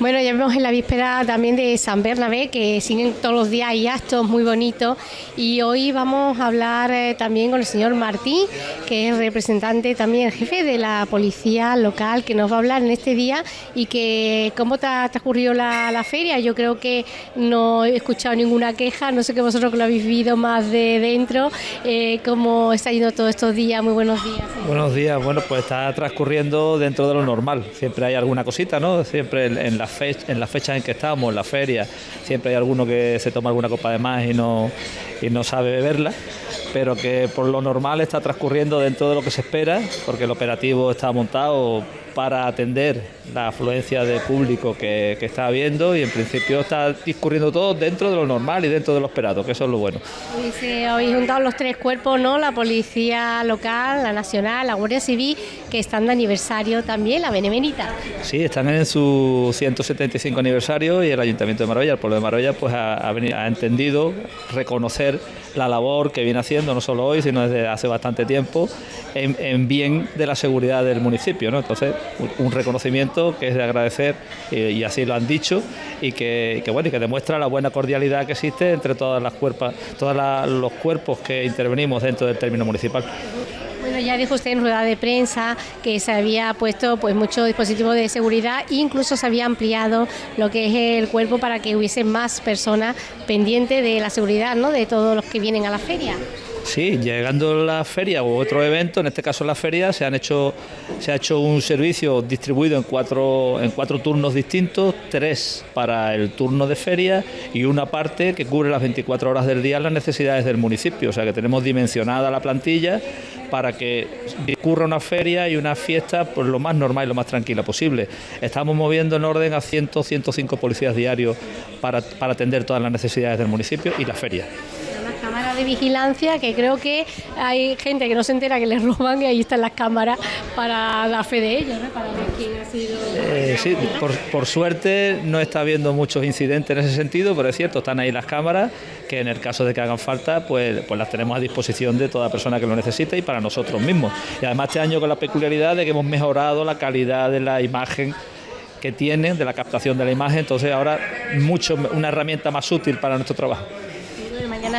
Bueno, ya vemos en la víspera también de San Bernabé, que siguen todos los días y actos muy bonitos. Y hoy vamos a hablar eh, también con el señor Martín, que es representante también, jefe de la policía local, que nos va a hablar en este día y que cómo te ha la feria. Yo creo que no he escuchado ninguna queja, no sé que vosotros que lo habéis vivido más de dentro, eh, cómo está yendo todos estos días. Muy buenos días. Buenos días, bueno, pues está transcurriendo dentro de lo normal. Siempre hay alguna cosita, ¿no? Siempre en la en las fechas en que estamos, en la feria, siempre hay alguno que se toma alguna copa de más y no, y no sabe beberla, pero que por lo normal está transcurriendo dentro de lo que se espera, porque el operativo está montado para atender la afluencia de público que, está habiendo y en principio está discurriendo todo dentro de lo normal y dentro de lo esperado, que eso es lo bueno. Y habéis juntado los tres cuerpos, ¿no? La policía local, la nacional, la Guardia Civil, que están de aniversario también, la Benevenita. Sí, están en su 175 aniversario y el Ayuntamiento de Marbella, el pueblo de Marbella, pues ha, ha entendido reconocer la labor que viene haciendo, no solo hoy, sino desde hace bastante tiempo, en, bien de la seguridad del municipio. ¿no? Entonces, un reconocimiento que es de agradecer, eh, y así lo han dicho, y que, bueno, y que demuestra la buena cordialidad que existe entre todas las cuerpas, todos los cuerpos que intervenimos dentro del término municipal. Bueno, ya dijo usted en rueda de prensa que se había puesto pues muchos dispositivos de seguridad e incluso se había ampliado lo que es el cuerpo para que hubiese más personas pendientes de la seguridad, ¿no? De todos los que vienen a la feria. Sí, llegando la feria u otro evento, en este caso la feria, se han hecho se ha hecho un servicio distribuido en cuatro en cuatro turnos distintos, tres para el turno de feria y una parte que cubre las 24 horas del día las necesidades del municipio, o sea que tenemos dimensionada la plantilla para que discurra una feria y una fiesta por lo más normal y lo más tranquila posible. Estamos moviendo en orden a 100, 105 policías diarios para, para atender todas las necesidades del municipio y la feria de vigilancia que creo que hay gente que no se entera que les roban y ahí están las cámaras para dar fe de ello, ¿no? Eh, sí, por, suerte no está habiendo muchos incidentes en ese sentido, pero es cierto, están ahí las cámaras que en el caso de que hagan falta, pues, pues las tenemos a disposición de toda persona que lo necesite y para nosotros mismos. Y además este año con la peculiaridad de que hemos mejorado la calidad de la imagen que tienen, de la captación de la imagen, entonces ahora mucho una herramienta más útil para nuestro trabajo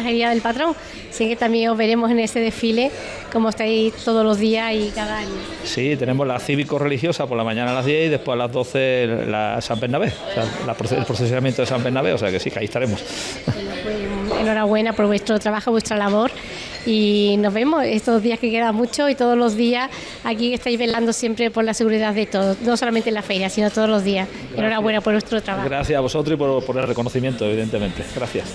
Día del Patrón, así que también os veremos en ese desfile, como estáis todos los días y cada año. Sí, tenemos la cívico-religiosa por la mañana a las 10 y después a las 12 la San Bernabé, o sea, el procesamiento de San Bernabé, o sea que sí, que ahí estaremos. Pues, enhorabuena por vuestro trabajo, vuestra labor y nos vemos estos días que quedan mucho y todos los días aquí estáis velando siempre por la seguridad de todos, no solamente en la feria, sino todos los días. Enhorabuena por vuestro trabajo. Gracias a vosotros y por el reconocimiento, evidentemente. Gracias.